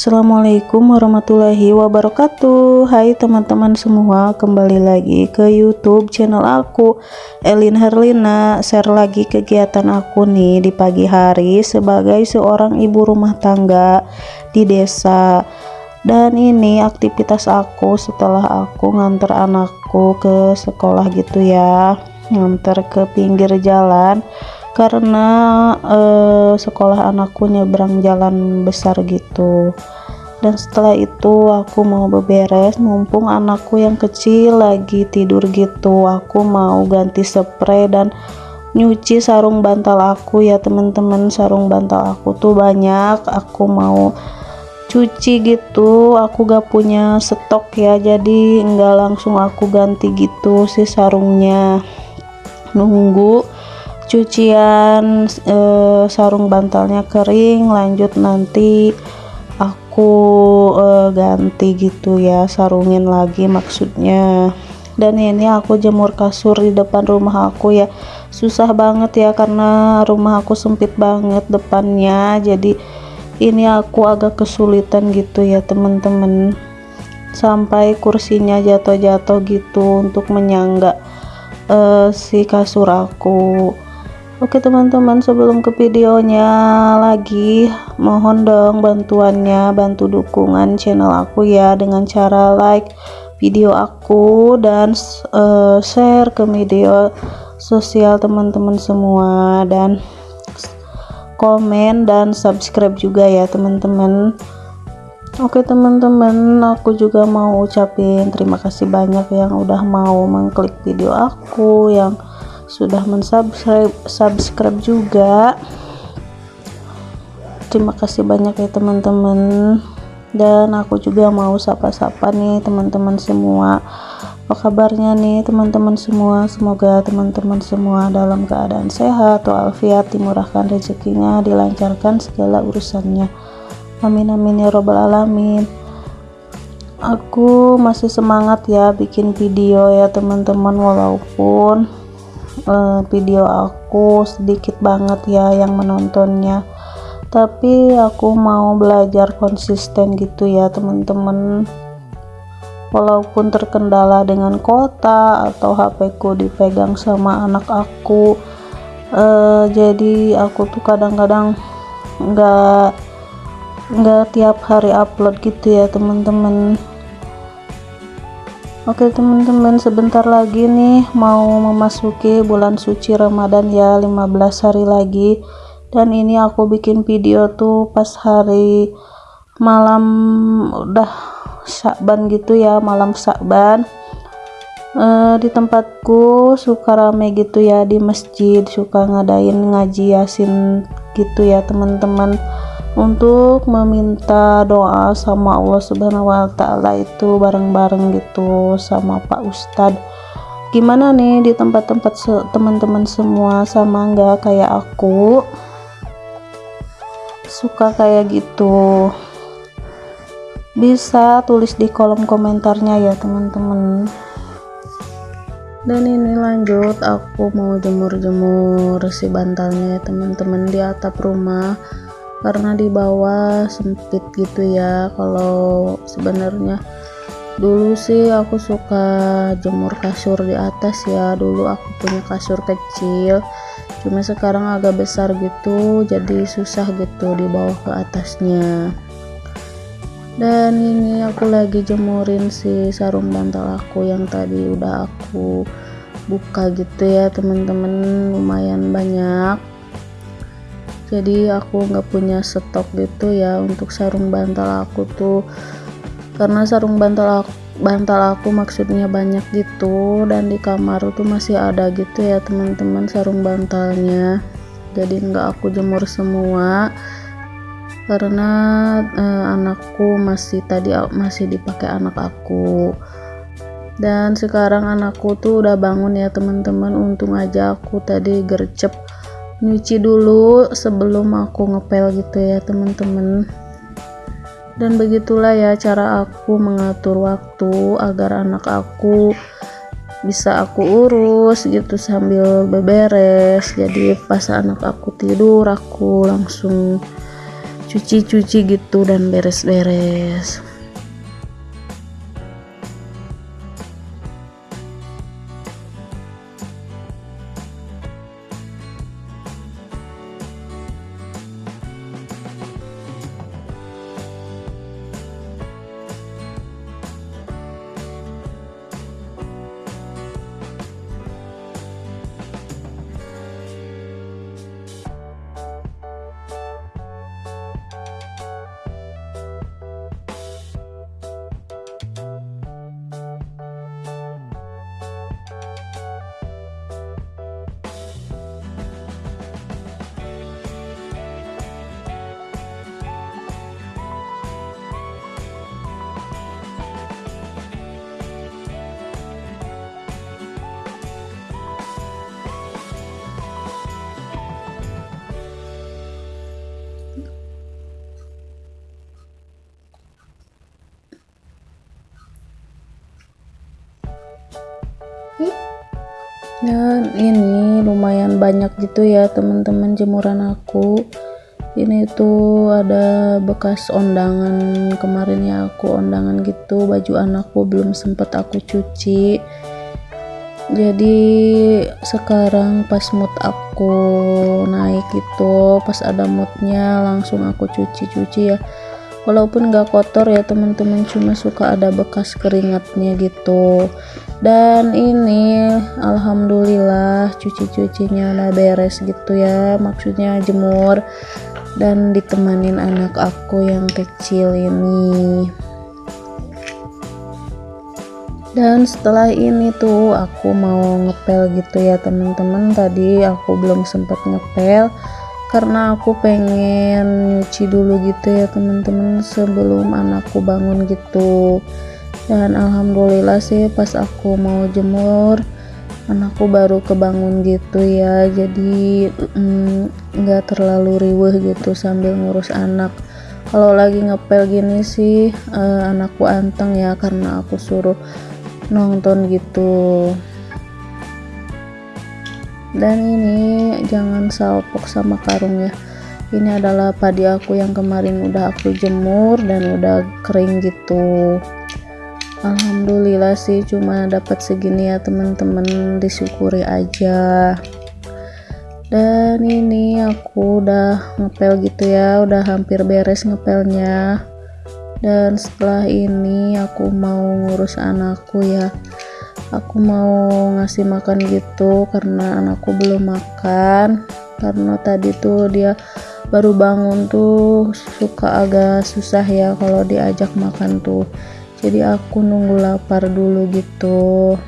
Assalamualaikum warahmatullahi wabarakatuh. Hai teman-teman semua Kembali lagi ke youtube channel aku Elin Herlina. Share lagi kegiatan aku nih Di pagi hari Sebagai seorang ibu rumah tangga Di desa. Dan ini aktivitas aku Setelah aku nganter anakku Ke sekolah gitu ya. Nganter ke pinggir jalan karena eh, sekolah anakku nyebrang jalan besar gitu. Dan setelah itu aku mau beberes mumpung anakku yang kecil lagi tidur gitu aku mau ganti spray dan nyuci sarung bantal aku ya teman-teman. Sarung bantal aku tuh banyak aku mau cuci gitu. Aku gak punya stok ya jadi enggak langsung aku ganti gitu si sarungnya. Nunggu cucian eh, sarung bantalnya kering lanjut nanti aku eh, ganti gitu ya sarungin lagi maksudnya. Dan ini aku jemur kasur di depan rumah aku ya. Susah banget ya karena rumah aku sempit banget depannya. Jadi ini aku agak kesulitan gitu ya teman-teman sampai kursinya jatuh-jatuh gitu untuk menyangga uh, si kasur aku Oke teman-teman sebelum ke videonya lagi mohon dong bantuannya bantu dukungan channel aku ya dengan cara like video aku dan uh, share ke media sosial teman-teman semua dan komen dan subscribe juga ya teman-teman. Oke teman-teman aku juga mau ucapin terima kasih banyak yang udah mau mengklik video aku yang sudah mensubscribe subscribe juga. Terima kasih banyak ya teman-teman. Dan aku juga mau sapa-sapa nih teman-teman semua. Apa kabarnya nih teman-teman semua? Semoga teman-teman semua dalam keadaan sehat walafiat dimurahkan rezekinya dilancarkan segala urusannya. Amin amin ya robbal alamin. Aku masih semangat ya bikin video ya teman-teman walaupun uh, video aku sedikit banget ya yang menontonnya. Tapi aku mau belajar konsisten gitu ya teman-teman. Walaupun terkendala dengan kota atau HP ku dipegang sama anak aku uh, jadi aku tuh kadang-kadang nggak nggak tiap hari upload gitu ya teman-teman Oke teman-teman sebentar lagi nih mau memasuki bulan suci Ramadan ya 15 hari lagi. Dan ini aku bikin video tuh pas hari malam udah Syakban gitu ya malam Syakban. E, di tempatku suka rame gitu ya di masjid suka ngadain ngaji yasin gitu ya teman-teman untuk meminta doa sama Allah Subhanahu wa taala itu bareng-bareng gitu sama Pak Ustadz. Gimana nih di tempat-tempat teman-teman semua? Sama enggak kayak aku? Suka kayak gitu. Bisa tulis di kolom komentarnya ya teman-teman. Dan ini lanjut aku mau jemur-jemur si bantalnya ya teman-teman di atap rumah karena di bawah sempit gitu ya. Kalau sebenarnya dulu sih aku suka jemur kasur di atas ya. Dulu aku punya kasur kecil cuma sekarang agak besar gitu jadi susah gitu di bawah ke atasnya. Dan ini aku lagi jemurin si sarung bantal aku yang tadi udah aku buka gitu ya teman-teman lumayan banyak jadi aku nggak punya stok gitu ya untuk sarung bantal aku tuh. Karena sarung bantal aku bantal aku maksudnya banyak gitu dan di kamar tuh masih ada gitu ya teman-teman sarung bantalnya. Jadi nggak aku jemur semua. Karena eh, anakku masih tadi masih dipakai anak aku. Dan sekarang anakku tuh udah bangun ya teman-teman. Untung aja aku tadi gercep nyuci dulu sebelum aku ngepel gitu ya teman-teman. Dan begitulah ya cara aku mengatur waktu agar anak aku bisa aku urus gitu sambil beberes. Jadi pas anak aku tidur aku langsung cuci-cuci gitu dan beres-beres dan ini lumayan banyak gitu ya teman-teman jemuran aku. Ini tuh ada bekas ondangan kemarin ya aku ondangan gitu baju anakku belum sempet aku cuci. Jadi sekarang pas mood aku naik gitu pas ada moodnya langsung aku cuci-cuci ya walaupun gak kotor ya teman-teman cuma suka ada bekas keringatnya gitu. Dan ini alhamdulillah cuci-cucinya udah beres gitu ya maksudnya jemur. Dan ditemanin anak aku yang kecil ini. Dan setelah ini tuh aku mau ngepel gitu ya teman-teman. Tadi aku belum sempat ngepel karena aku pengen nyuci dulu gitu ya teman-teman sebelum anakku bangun gitu. Dan alhamdulillah sih pas aku mau jemur anakku baru kebangun gitu ya. Jadi mm, nggak mm, terlalu riweh gitu sambil ngurus anak. Kalau lagi ngepel gini sih uh, anakku anteng ya karena aku suruh nonton gitu dan ini jangan salpok sama karung ya. Ini adalah padi aku yang kemarin udah aku jemur dan udah kering gitu. Alhamdulillah sih cuma dapat segini ya teman-teman. Disyukuri aja. Dan ini aku udah ngepel gitu ya udah hampir beres ngepelnya. Dan setelah ini aku mau ngurus anakku ya aku mau ngasih makan gitu karena anakku belum makan. Karena tadi tuh dia baru bangun tuh suka agak susah ya kalau diajak makan tuh. Jadi aku nunggu lapar dulu gitu.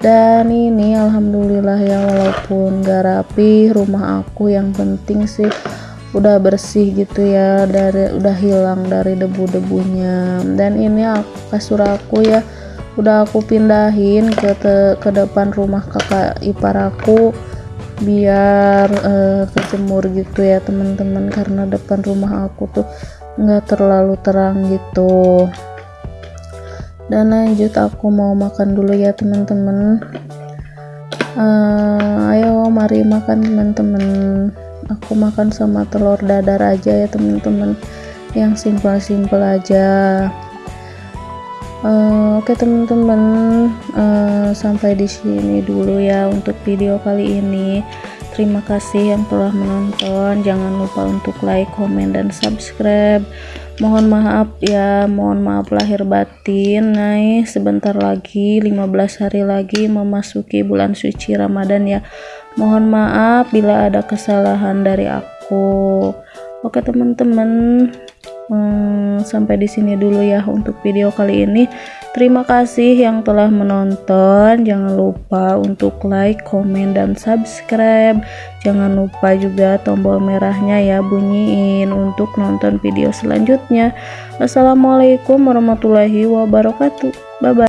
Dan ini alhamdulillah ya walaupun gak rapi rumah aku yang penting sih udah bersih gitu ya dari udah hilang dari debu-debunya. Dan ini aku, kasur aku ya udah aku pindahin ke te, ke depan rumah kakak ipar aku biar uh, kejemur gitu ya teman-teman. Karena depan rumah aku tuh nggak terlalu terang gitu. Dan lanjut aku mau makan dulu ya teman-teman. Uh, ayo mari makan teman-teman. Aku makan sama telur dadar aja ya teman-teman. Yang simpel-simpel aja uh, oke teman-teman. Uh, sampai di sini dulu ya untuk video kali ini. Terima kasih yang telah menonton. Jangan lupa untuk like comment dan subscribe. Mohon maaf ya mohon maaf lahir batin. Naik sebentar lagi 15 hari lagi memasuki bulan suci Ramadan ya. Mohon maaf bila ada kesalahan dari aku. Oke teman-teman hmm, sampai di sini dulu ya untuk video kali ini Terima kasih yang telah menonton. Jangan lupa untuk like, komen, dan subscribe. Jangan lupa juga tombol merahnya ya bunyiin untuk nonton video selanjutnya. Wassalamualaikum warahmatullahi wabarakatuh. Bye bye.